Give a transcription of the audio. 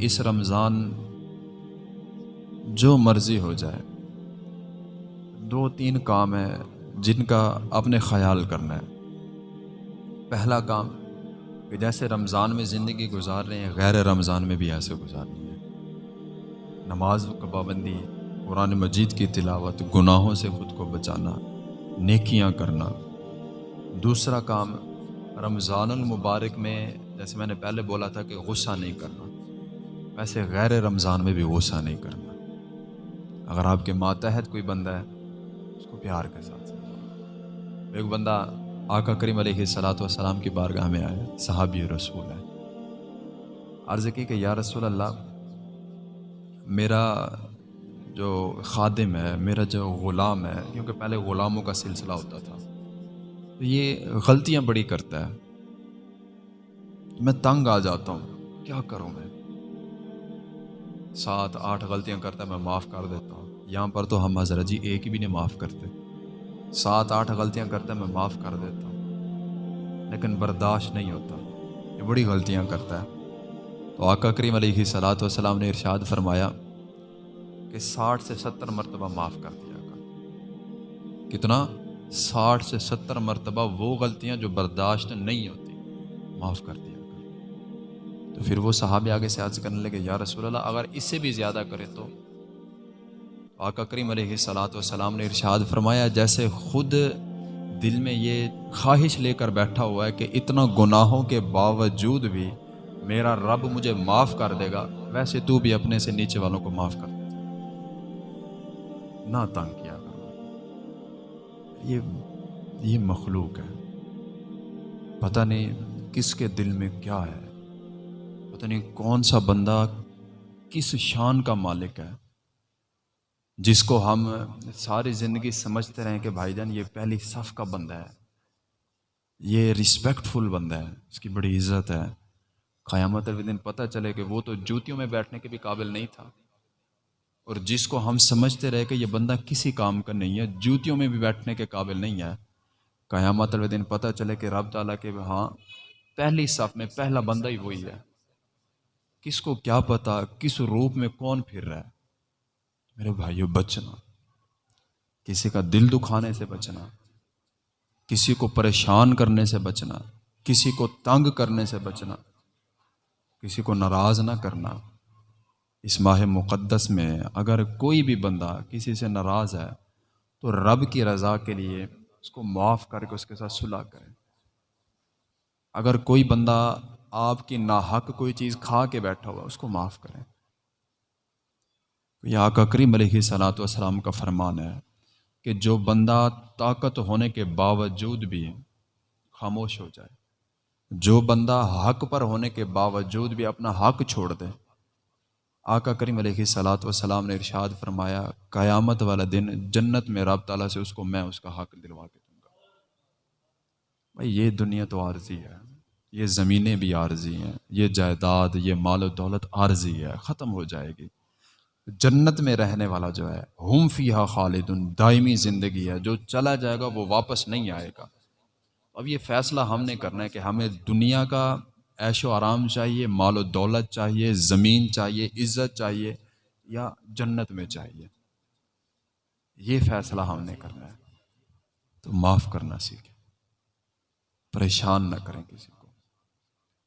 اس رمضان جو مرضی ہو جائے، دو تین کام ہیں جن کا اپنے خیال کرنا ہے۔ پہلا کام کہ جیسے رمضان میں زندگی گزار رہے ہیں، غیر رمضان میں بھی ایسے گزارنی ہے نماز کا پابندی، قرآن مجید کی تلاوت، گناہوں سے خود کو بچانا، نیکیاں کرنا۔ دوسرا کام، رمضان المبارک میں، جیسے میں نے پہلے بولا تھا کہ غصہ نہیں کرنا۔ ویسے غیر رمضان میں بھی غصہ نہیں کرنا۔ اگر آپ کے ماتحت کوئی بندہ ہے، اس کو پیار کے ساتھ ایک بندہ آقا کریم علیہ صلاۃ والسلام کی بارگاہ میں آیا، صحابی رسول ہے۔ عرض کی کہ یا رسول اللہ، میرا جو خادم ہے، میرا جو غلام ہے، کیونکہ پہلے غلاموں کا سلسلہ ہوتا تھا، تو یہ غلطیاں بڑی کرتا ہے۔ میں تنگ آ جاتا ہوں، کیا کروں میں؟ سات آٹھ غلطیاں کرتا ہے، میں معاف کر دیتا ہوں۔ یہاں پر تو ہم حضرت جی ایک بھی نہیں معاف کرتے۔ سات آٹھ غلطیاں کرتا ہے، میں معاف کر دیتا ہوں۔ لیکن برداشت نہیں ہوتا۔ یہ بڑی غلطیاں کرتا ہے۔ تو آقا کریم علیہ صلاۃ والسلام نے ارشاد فرمایا کہ ساٹھ سے ستر مرتبہ معاف کر دیا گا۔ کتنا؟ ساٹھ سے ستر مرتبہ وہ غلطیاں جو برداشت نہیں ہوتی، معاف کر دیا تو پھر وہ صحابہ آگے سے عرض کرنے لگے، یا رسول اللہ، اگر اس سے بھی زیادہ کرے تو؟ آقا کریم علیہ صلاۃ والسلام نے ارشاد فرمایا، جیسے خود دل میں یہ خواہش لے کر بیٹھا ہوا ہے کہ اتنا گناہوں کے باوجود بھی میرا رب مجھے معاف کر دے گا، ویسے تو بھی اپنے سے نیچے والوں کو معاف کر دے نہ تنگ کیا کرو۔ یہ یہ مخلوق ہے۔ پتہ نہیں کس کے دل میں کیا ہے۔ پتہ نہیں کون سا بندہ کس شان کا مالک ہے، جس کو ہم ساری زندگی سمجھتے رہیں کہ بھائی جان، یہ پہلی صف کا بندہ ہے۔ یہ رسپیکٹ فل بندہ ہے، اس کی بڑی عزت ہے۔ قیامت دن پتہ چلے کہ وہ تو جوتیوں میں بیٹھنے کے بھی قابل نہیں تھا۔ اور جس کو ہم سمجھتے رہے کہ یہ بندہ کسی کام کا نہیں ہے، جوتیوں میں بھی بیٹھنے کے قابل نہیں ہے۔ قیامت دن پتہ چلے کہ رب تعالیٰ کے ہاں پہلی صف میں پہلا بندہ ہی وہی ہے۔ کس کو کیا پتا کس روپ میں کون پھر رہا ہے؟ میرے بھائیوں بچنا۔ کسی کا دل دکھانے سے بچنا۔ کسی کو پریشان کرنے سے بچنا۔ کسی کو تنگ کرنے سے بچنا۔ کسی کو ناراض نہ کرنا۔ اس ماہ مقدس میں اگر کوئی بھی بندہ کسی سے ناراض ہے، تو رب کی رضا کے لیے اس کو معاف کر کے اس کے ساتھ صلح کرے۔ اگر کوئی بندہ آپ کی ناحق کوئی چیز کھا کے بیٹھا ہوا اس کو معاف کریں۔ یہ آقا کریم علیہ صلاۃ والسلام کا فرمان ہے کہ جو بندہ طاقت ہونے کے باوجود بھی خاموش ہو جائے، جو بندہ حق پر ہونے کے باوجود بھی اپنا حق چھوڑ دے۔ آقا کریم علیہ صلاۃ وسلام نے ارشاد فرمایا، قیامت والا دن جنت میں رب تعالیٰ سے اس کو میں اس کا حق دلوا کے دوں گا۔ بھائی، یہ دنیا تو عارضی ہے۔ یہ زمینیں بھی عارضی ہیں، یہ جائیداد، یہ مال و دولت عارضی ہے، ختم ہو جائے گی۔ جنت میں رہنے والا جو ہے، ہم فیحا خالد دائمی زندگی ہے، جو چلا جائے گا وہ واپس نہیں آئے گا۔ اب یہ فیصلہ ہم نے کرنا ہے کہ ہمیں دنیا کا عیش و آرام چاہیے، مال و دولت چاہیے، زمین چاہیے، عزت چاہیے یا جنت میں چاہیے۔ یہ فیصلہ ہم نے کرنا ہے۔ تو معاف کرنا سیکھیں۔ پریشان نہ کریں کسی کو۔